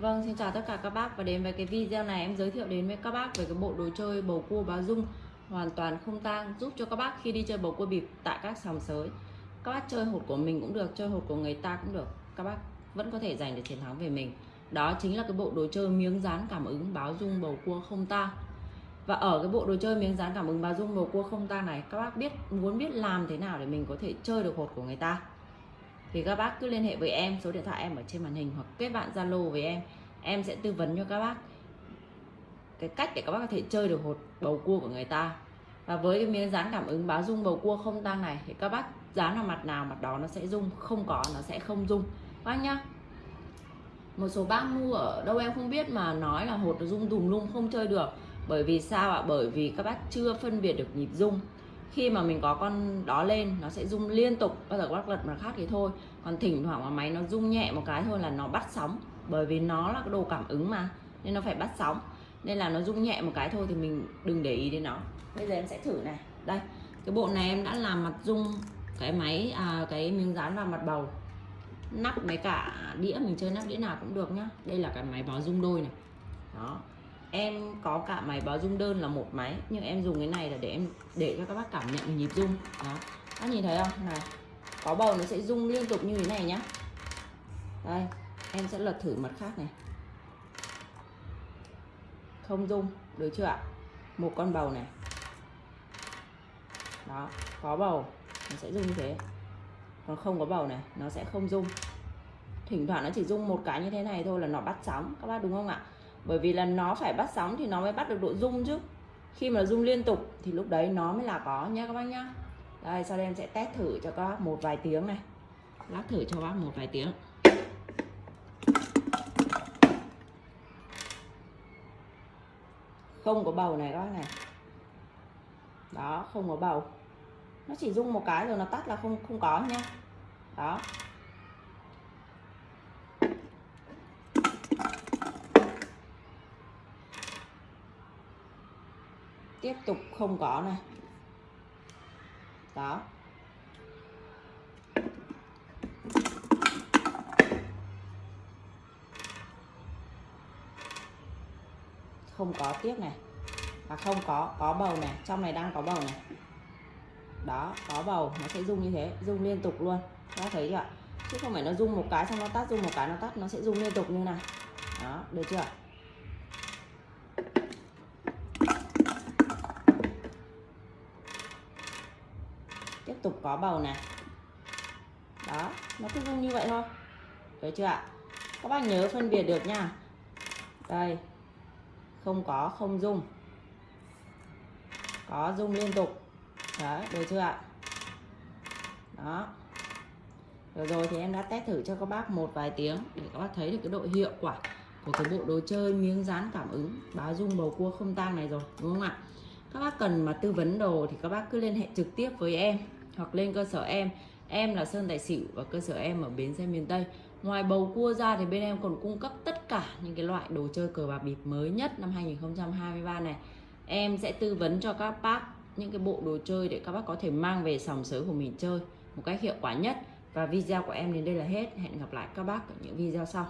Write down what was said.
Vâng, xin chào tất cả các bác và đến với cái video này em giới thiệu đến với các bác về cái bộ đồ chơi bầu cua báo dung hoàn toàn không tang giúp cho các bác khi đi chơi bầu cua bịp tại các sòng sới. Các bác chơi hột của mình cũng được, chơi hột của người ta cũng được. Các bác vẫn có thể giành được chiến thắng về mình. Đó chính là cái bộ đồ chơi miếng dán cảm ứng báo dung bầu cua không tang. Và ở cái bộ đồ chơi miếng dán cảm ứng báo dung bầu cua không tang này, các bác biết muốn biết làm thế nào để mình có thể chơi được hột của người ta thì các bác cứ liên hệ với em, số điện thoại em ở trên màn hình hoặc kết bạn zalo với em. Em sẽ tư vấn cho các bác cái cách để các bác có thể chơi được hột bầu cua của người ta. Và với cái miếng dán cảm ứng báo rung bầu cua không tăng này, thì các bác dán vào mặt nào mặt đó nó sẽ rung, không có nó sẽ không rung. Bác nhá. Một số bác mua ở đâu em không biết mà nói là hột nó rung đùng lung không chơi được. Bởi vì sao ạ? Bởi vì các bác chưa phân biệt được nhịp rung khi mà mình có con đó lên nó sẽ rung liên tục bao giờ các lật mà khác thì thôi. Còn thỉnh thoảng mà máy nó rung nhẹ một cái thôi là nó bắt sóng bởi vì nó là cái đồ cảm ứng mà nên nó phải bắt sóng. Nên là nó rung nhẹ một cái thôi thì mình đừng để ý đến nó. Bây giờ em sẽ thử này. Đây cái bộ này em đã làm mặt rung cái máy à, cái miếng dán vào mặt bầu. Nắp mấy cả đĩa mình chơi nắp đĩa nào cũng được nhá. Đây là cái máy báo rung đôi này. Đó em có cả máy báo rung đơn là một máy, nhưng em dùng cái này là để em để cho các bác cảm nhận nhịp rung. Đó. Các nhìn thấy không? Này, có bầu nó sẽ rung liên tục như thế này nhá. Đây, em sẽ lật thử mặt khác này. Không rung, được chưa ạ? Một con bầu này. Đó, có bầu, nó sẽ rung như thế. Còn không có bầu này, nó sẽ không rung. Thỉnh thoảng nó chỉ rung một cái như thế này thôi là nó bắt sóng. Các bác đúng không ạ? Bởi vì là nó phải bắt sóng thì nó mới bắt được độ rung chứ. Khi mà rung liên tục thì lúc đấy nó mới là có nhá các bác nhá. Đây, sau đây em sẽ test thử cho các bác một vài tiếng này. Lát thử cho bác một vài tiếng. Không có bầu này các bác này. Đó, không có bầu. Nó chỉ rung một cái rồi nó tắt là không không có nhá đó. Tiếp tục không có này. Đó. Không có tiếp này. Và không có có bầu này. Trong này đang có bầu này. Đó, có bầu. Nó sẽ rung như thế, rung liên tục luôn. Các thấy chưa chứ không phải nó rung một cái xong nó tắt, rung một cái nó tắt, nó sẽ rung liên tục như này. Đó, được chưa tục có bầu này. Đó, nó cứ rung như vậy thôi. Được chưa ạ? Các bác nhớ phân biệt được nha. Đây, không có, không rung có rung liên tục. Đấy, được chưa ạ? Đó. Rồi rồi, thì em đã test thử cho các bác một vài tiếng để các bác thấy được cái độ hiệu quả của cái bộ đồ chơi miếng dán cảm ứng, báo dung bầu cua không tang này rồi, đúng không ạ? Các bác cần mà tư vấn đồ thì các bác cứ liên hệ trực tiếp với em hoặc lên cơ sở em. Em là Sơn Tài Xỉu và cơ sở em ở bến xe miền Tây. Ngoài bầu cua ra thì bên em còn cung cấp tất cả những cái loại đồ chơi cờ bạc bịp mới nhất năm 2023 này. Em sẽ tư vấn cho các bác những cái bộ đồ chơi để các bác có thể mang về sòng sới của mình chơi một cách hiệu quả nhất. Và video của em đến đây là hết. Hẹn gặp lại các bác ở những video sau.